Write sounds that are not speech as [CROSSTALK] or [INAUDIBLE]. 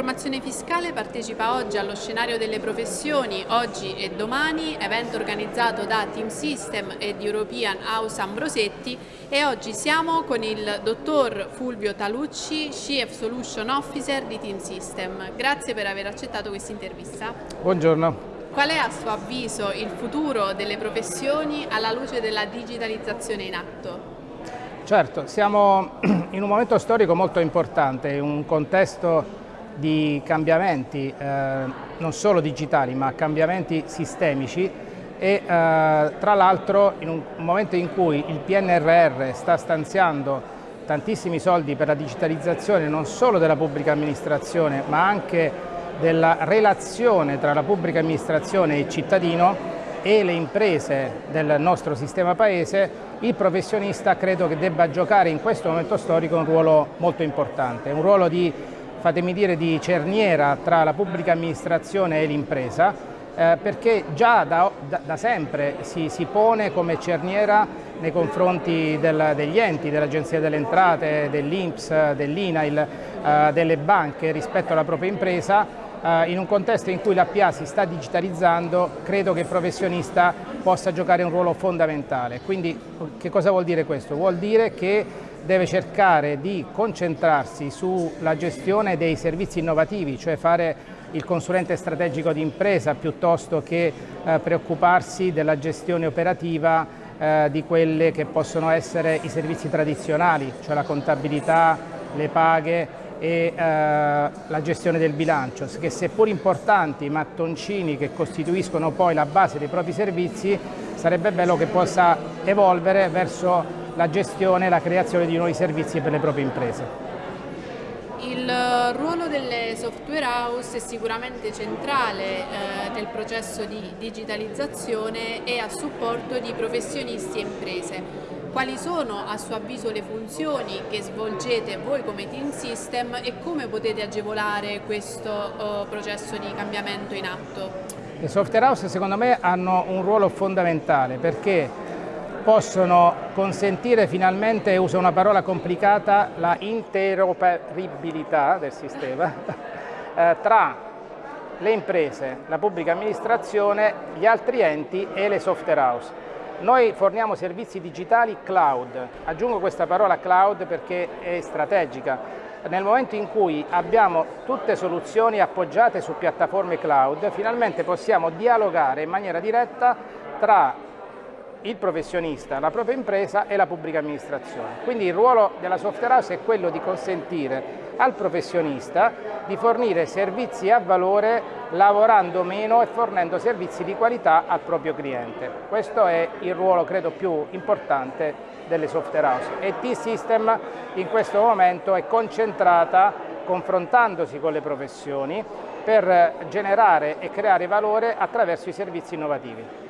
Informazione Fiscale partecipa oggi allo scenario delle professioni, oggi e domani, evento organizzato da Team System ed European House Ambrosetti e oggi siamo con il dottor Fulvio Talucci, Chief Solution Officer di Team System. Grazie per aver accettato questa intervista. Buongiorno. Qual è a suo avviso il futuro delle professioni alla luce della digitalizzazione in atto? Certo, siamo [CLEARS THROAT] in un momento storico molto importante, in un contesto di cambiamenti eh, non solo digitali ma cambiamenti sistemici e eh, tra l'altro in un momento in cui il PNRR sta stanziando tantissimi soldi per la digitalizzazione non solo della pubblica amministrazione ma anche della relazione tra la pubblica amministrazione e il cittadino e le imprese del nostro sistema paese, il professionista credo che debba giocare in questo momento storico un ruolo molto importante, un ruolo di, fatemi dire, di cerniera tra la pubblica amministrazione e l'impresa, eh, perché già da, da, da sempre si, si, pone come cerniera nei confronti del, degli enti, dell'Agenzia delle Entrate, dell'Inps, dell'INAIL, eh, delle banche rispetto alla propria impresa in un contesto in cui la PA si sta digitalizzando, credo che il professionista possa giocare un ruolo fondamentale. Quindi che cosa vuol dire questo? Vuol dire che deve cercare di concentrarsi sulla gestione dei servizi innovativi, cioè fare il consulente strategico di impresa piuttosto che eh, preoccuparsi della gestione operativa eh, di quelle che possono essere i servizi tradizionali, cioè la contabilità, le paghe e eh, la gestione del bilancio, che seppur importanti i mattoncini che costituiscono poi la base dei propri servizi, sarebbe bello che possa evolvere verso la gestione e la creazione di nuovi servizi per le proprie imprese. Il ruolo delle software house è sicuramente centrale eh, nel processo di digitalizzazione e a supporto di professionisti e imprese. Quali sono a suo avviso le funzioni che svolgete voi come Team System e come potete agevolare questo uh, processo di cambiamento in atto? Le software house secondo me hanno un ruolo fondamentale perché possono consentire finalmente, uso una parola complicata, la interoperibilità del sistema [LAUGHS] eh, tra le imprese, la pubblica amministrazione, gli altri enti e le software house. Noi forniamo servizi digitali cloud, aggiungo questa parola cloud perché è strategica. Nel momento in cui abbiamo tutte soluzioni appoggiate su piattaforme cloud, finalmente possiamo dialogare in maniera diretta tra il professionista, la propria impresa e la pubblica amministrazione. Quindi il ruolo della software house è quello di consentire al professionista di fornire servizi a valore lavorando meno e fornendo servizi di qualità al proprio cliente. Questo è il ruolo credo più importante delle software house e T-System in questo momento è concentrata confrontandosi con le professioni per generare e creare valore attraverso i servizi innovativi.